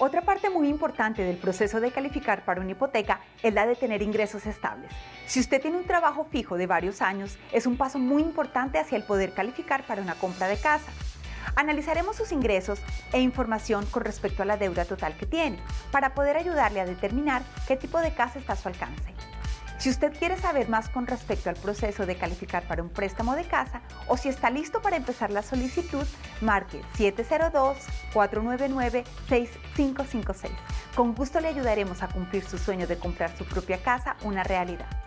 Otra parte muy importante del proceso de calificar para una hipoteca es la de tener ingresos estables. Si usted tiene un trabajo fijo de varios años, es un paso muy importante hacia el poder calificar para una compra de casa. Analizaremos sus ingresos e información con respecto a la deuda total que tiene, para poder ayudarle a determinar qué tipo de casa está a su alcance. Si usted quiere saber más con respecto al proceso de calificar para un préstamo de casa o si está listo para empezar la solicitud, marque 702-499-6556. Con gusto le ayudaremos a cumplir su sueño de comprar su propia casa una realidad.